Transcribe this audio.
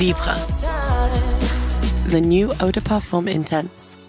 Libre, the new eau de parfum intense.